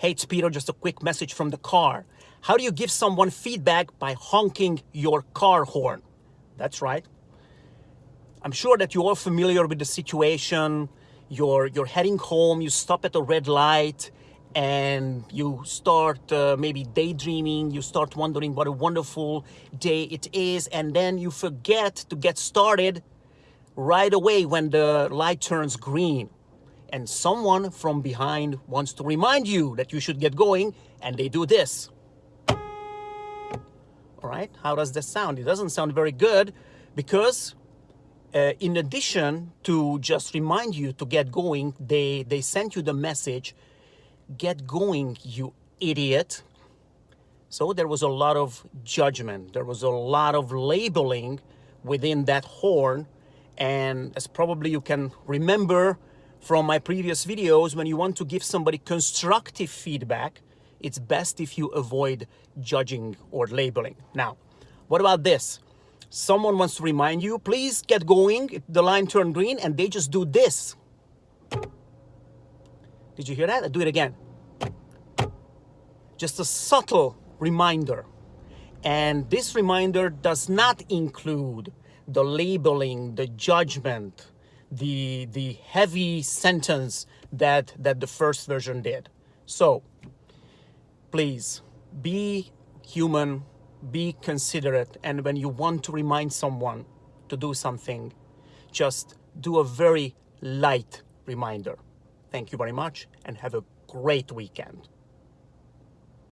Hey, it's Peter, just a quick message from the car. How do you give someone feedback by honking your car horn? That's right. I'm sure that you're all familiar with the situation. You're, you're heading home, you stop at a red light, and you start uh, maybe daydreaming, you start wondering what a wonderful day it is, and then you forget to get started right away when the light turns green. And someone from behind wants to remind you that you should get going, and they do this. All right, how does that sound? It doesn't sound very good because uh, in addition to just remind you to get going, they, they sent you the message, get going, you idiot. So there was a lot of judgment. There was a lot of labeling within that horn. And as probably you can remember from my previous videos, when you want to give somebody constructive feedback, it's best if you avoid judging or labeling. Now, what about this? Someone wants to remind you, please get going. The line turned green and they just do this. Did you hear that? I do it again. Just a subtle reminder. And this reminder does not include the labeling, the judgment, the, the heavy sentence that, that the first version did. So please be human, be considerate, and when you want to remind someone to do something, just do a very light reminder. Thank you very much and have a great weekend.